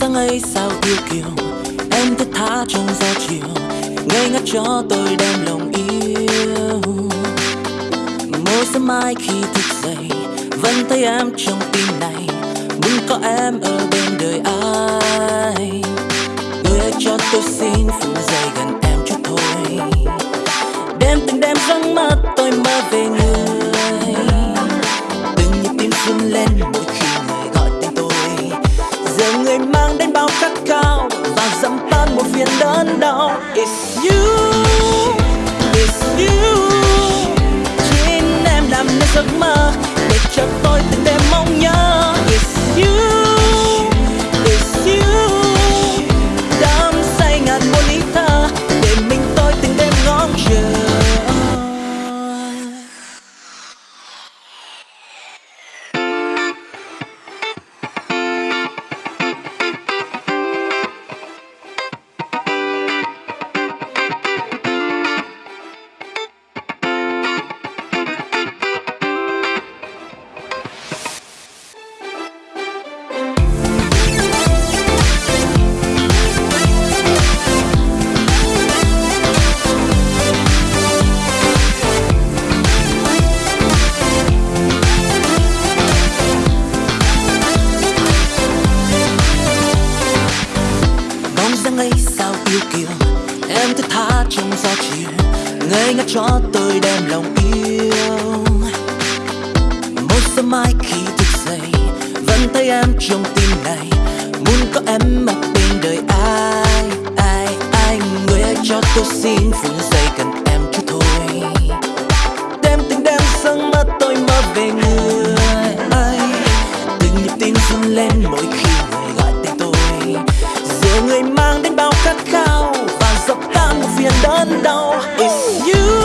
Sáng ấy sao yêu kiều? Em thức tha trong gió chiều, ngây ngất cho tôi đem lòng yêu. Mỗi sớm mai khi thức dậy, vẫn thấy em trong tim này, muốn có em ở bên đời ai? Người hãy cho tôi xin it's you it's you. Chính em làm nên giấc mơ. Yêu kiều. Em thức tha trong gió chiều, ngây ngất cho tôi đem lòng yêu. Một sớm mai khi thức dậy, vẫn thấy em trong tim này. Muốn có em mặc bên đời ai ai ai, người hãy cho tôi xin phù người mang đến bao khát khao và dập tan một phiền đơn đau. It's you